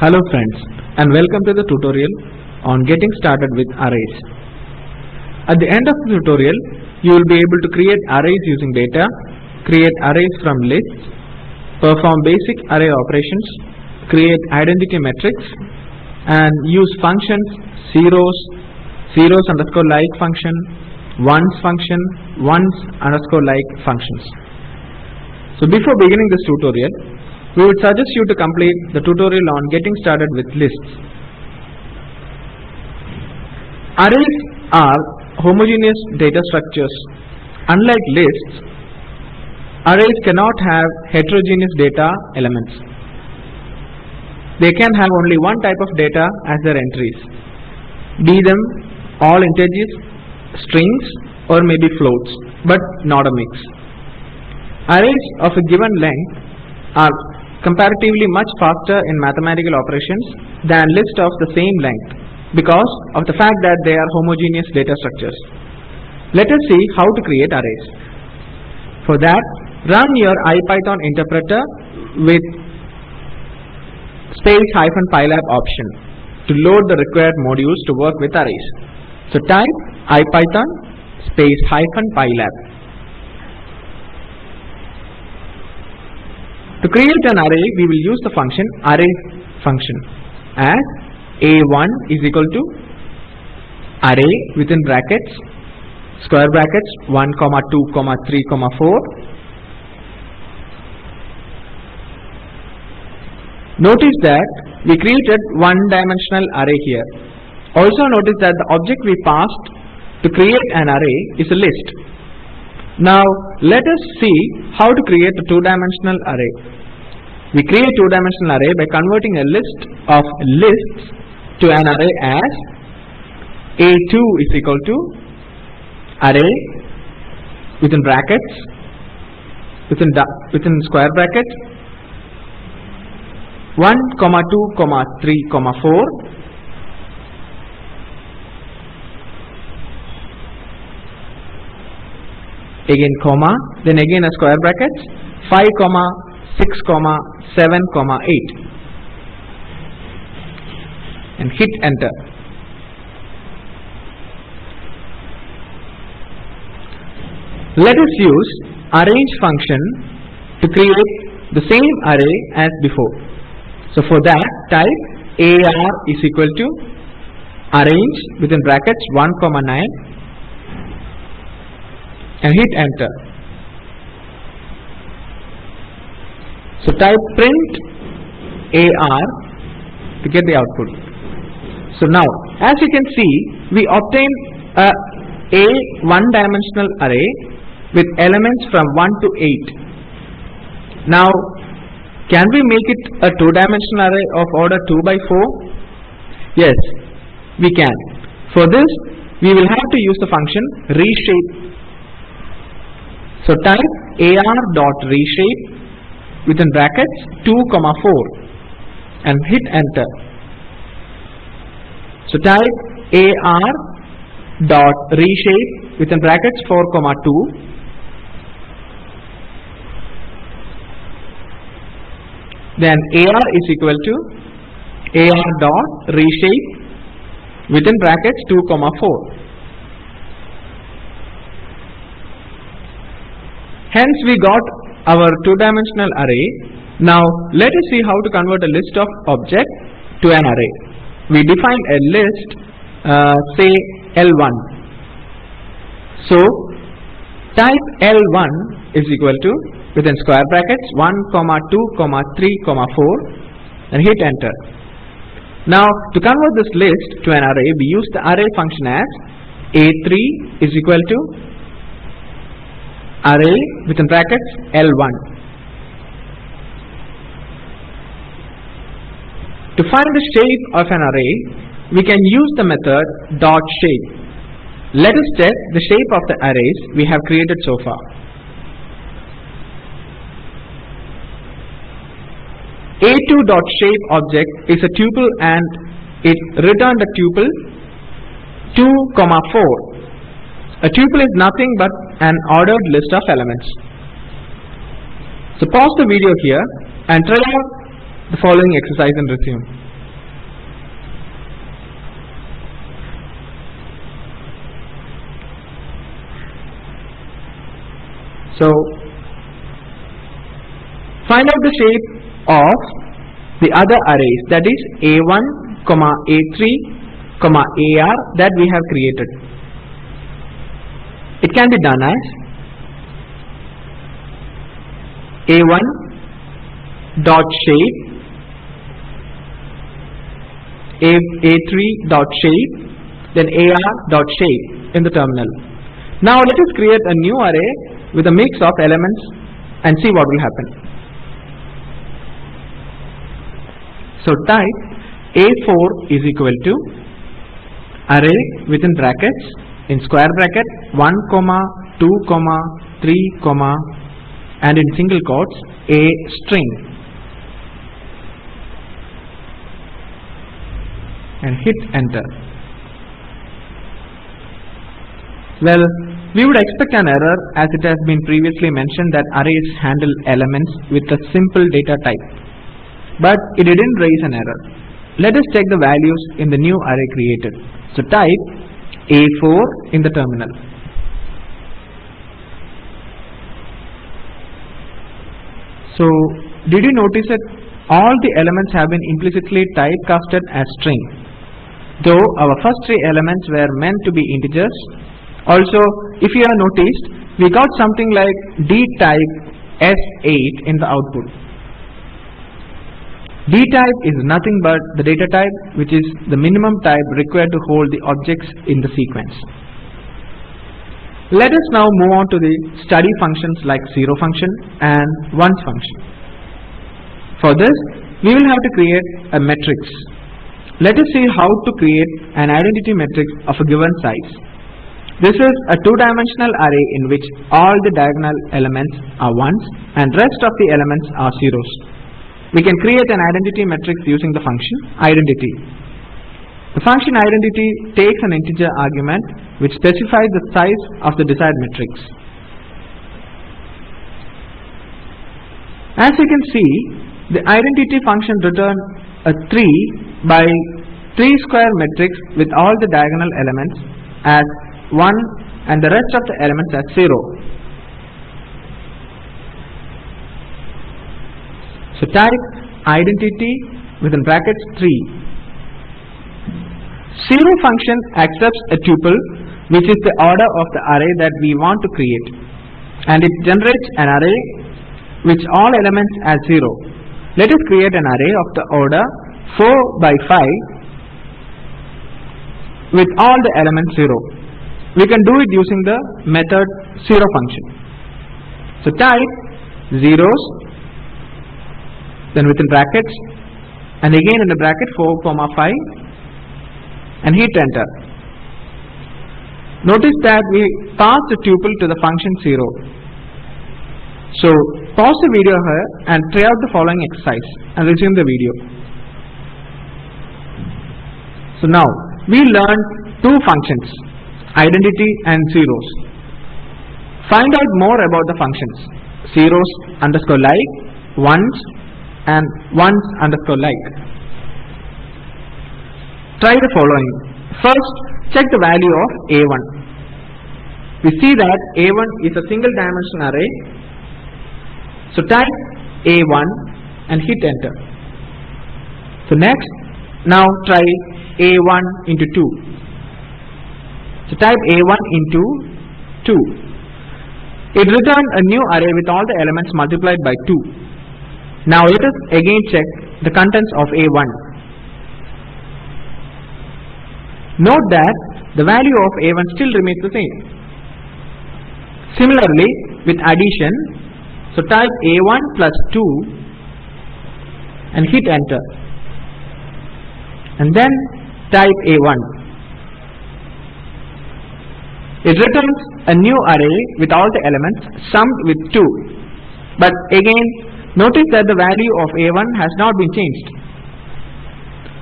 Hello friends and welcome to the tutorial on getting started with arrays. At the end of the tutorial you will be able to create arrays using data, create arrays from lists, perform basic array operations, create identity matrices and use functions zeros, zeros underscore like function, ones function, ones underscore like functions. So before beginning this tutorial, we would suggest you to complete the tutorial on getting started with lists. Arrays are homogeneous data structures. Unlike lists, arrays cannot have heterogeneous data elements. They can have only one type of data as their entries, be them all integers, strings or maybe floats, but not a mix. Arrays of a given length are comparatively much faster in mathematical operations than lists of the same length because of the fact that they are homogeneous data structures. Let us see how to create arrays. For that, run your IPython interpreter with space hyphen pylab option to load the required modules to work with arrays. So type IPython space hyphen pylab. To create an array, we will use the function array function. As a1 is equal to array within brackets square brackets 1 comma 2 comma 3 comma 4 notice that we created one dimensional array here. Also notice that the object we passed to create an array is a list now let us see how to create a two-dimensional array. We create two-dimensional array by converting a list of lists to an array as a2 is equal to array within brackets within within square bracket 1 comma 2 comma 3 comma 4 again comma then again a square bracket 5 comma 6 comma 7 comma 8 and hit enter. Let us use arange function to create the same array as before. So for that type ar is equal to arange within brackets 1 comma 9 and hit enter. So type print ar to get the output. So now as you can see we obtain a a one dimensional array with elements from 1 to 8 now can we make it a two dimensional array of order 2 by 4 yes we can. For this we will have to use the function reshape so type ar dot reshape within brackets 2 comma 4 and hit enter. So type ar dot reshape within brackets 4 comma 2 then ar is equal to ar dot reshape within brackets 2 comma 4 hence we got our two dimensional array. Now let us see how to convert a list of object to an array. We define a list uh, say L1 so type L1 is equal to within square brackets 1 comma 2 comma 3 comma 4 and hit enter. Now to convert this list to an array we use the array function as a3 is equal to array within brackets L1 To find the shape of an array, we can use the method dot shape. Let us test the shape of the arrays we have created so far. A2 dot shape object is a tuple and it returned a tuple 2 comma 4. A tuple is nothing but an ordered list of elements. So pause the video here and try out the following exercise and resume. So find out the shape of the other arrays that is A1, comma A3, comma AR that we have created. It can be done as A1 dot shape A, A3 dot shape then AR dot shape in the terminal. Now let us create a new array with a mix of elements and see what will happen. So type A4 is equal to array within brackets in square bracket 1 comma 2 comma 3 comma and in single quotes a string and hit enter. Well, we would expect an error as it has been previously mentioned that arrays handle elements with a simple data type. But it didn't raise an error. Let us check the values in the new array created. So type A4 in the terminal. So did you notice that all the elements have been implicitly typecasted as string? Though our first three elements were meant to be integers. Also, if you have noticed, we got something like D type S8 in the output. D type is nothing but the data type which is the minimum type required to hold the objects in the sequence. Let us now move on to the study functions like zero function and ones function. For this, we will have to create a matrix. Let us see how to create an identity matrix of a given size. This is a two-dimensional array in which all the diagonal elements are ones and rest of the elements are zeros. We can create an identity matrix using the function identity. The function identity takes an integer argument which specifies the size of the desired matrix. As you can see, the identity function returns a 3 by 3 square matrix with all the diagonal elements as 1 and the rest of the elements as 0. So type identity within brackets 3. Zero function accepts a tuple which is the order of the array that we want to create and it generates an array which all elements as 0. Let us create an array of the order 4 by 5 with all the elements 0. We can do it using the method 0 function. So type zeros then within brackets and again in the bracket 4 comma 5 and hit enter. Notice that we pass the tuple to the function 0. So pause the video here and try out the following exercise and resume the video. So now we learned two functions identity and zeros. Find out more about the functions zeros underscore like, ones and ones underscore like. Try the following. First, check the value of A1. We see that A1 is a single dimension array. So type A1 and hit enter. So next, now try A1 into 2. So type A1 into 2. It returned a new array with all the elements multiplied by 2. Now let us again check the contents of A1. Note that the value of A1 still remains the same. Similarly, with addition, so type A1 plus 2 and hit enter. And then type A1. It returns a new array with all the elements summed with 2. But again, notice that the value of A1 has not been changed.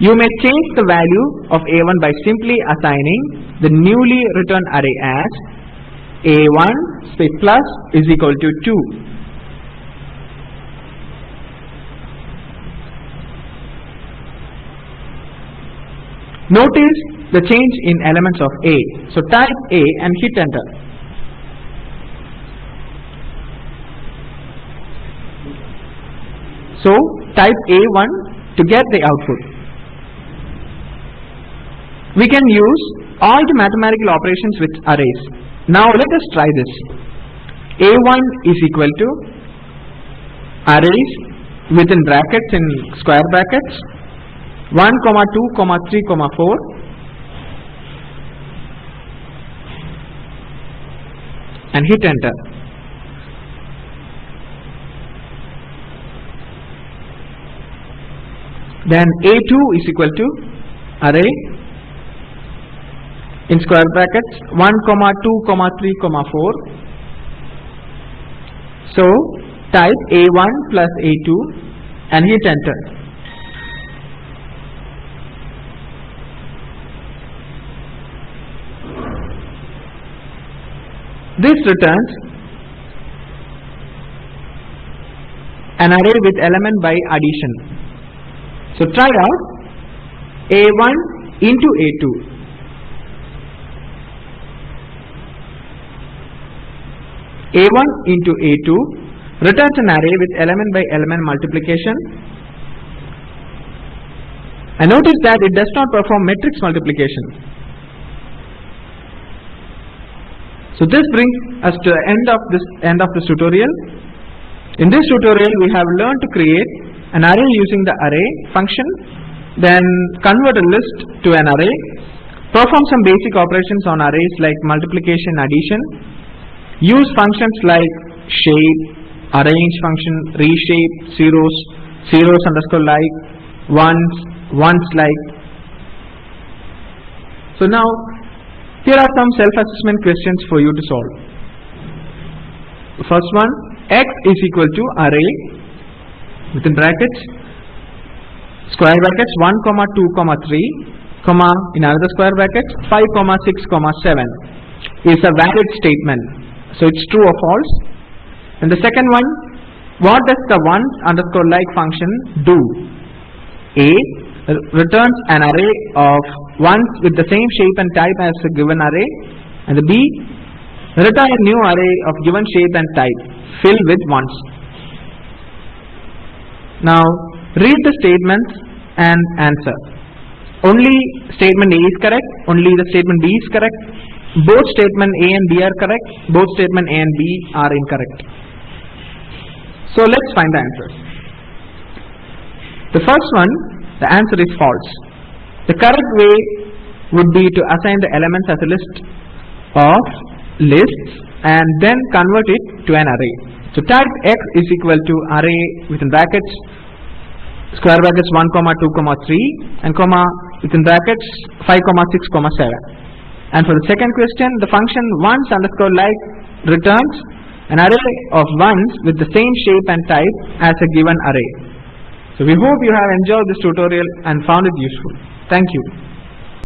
You may change the value of A1 by simply assigning the newly returned array as A1 space plus is equal to 2. Notice the change in elements of A. So type A and hit enter. So type A1 to get the output. We can use all the mathematical operations with arrays. Now let us try this. A1 is equal to arrays within brackets in square brackets 1 comma 2 comma 3 comma 4 and hit enter. Then A2 is equal to array in square brackets 1 comma 2 comma 3 comma 4. So type A1 plus A2 and hit enter. This returns an array with element by addition. So try out A1 into A2. A1 into A2 returns an array with element by element multiplication. And notice that it does not perform matrix multiplication. So this brings us to the end of this end of this tutorial. In this tutorial we have learned to create an array using the array function, then convert a list to an array, perform some basic operations on arrays like multiplication, addition, use functions like shape, arange function, reshape, zeros, zeros underscore like, ones, ones like. So now here are some self-assessment questions for you to solve. First one, x is equal to array within brackets square brackets 1 comma 2 comma 3 comma in another square bracket 5 comma 6 comma 7 is a valid statement. So it's true or false. And the second one what does the one underscore like function do? A returns an array of ones with the same shape and type as a given array. And the b return a new array of given shape and type filled with ones now read the statements and answer. Only statement A is correct, only the statement B is correct, both statement A and B are correct, both statement A and B are incorrect. So let's find the answers. The first one, the answer is false. The correct way would be to assign the elements as a list of lists and then convert it to an array. So type x is equal to array within brackets square brackets 1 comma 2 comma 3 and comma within brackets 5 comma 6 comma 7 and for the second question the function ones underscore like returns an array of ones with the same shape and type as a given array. So we hope you have enjoyed this tutorial and found it useful. Thank you.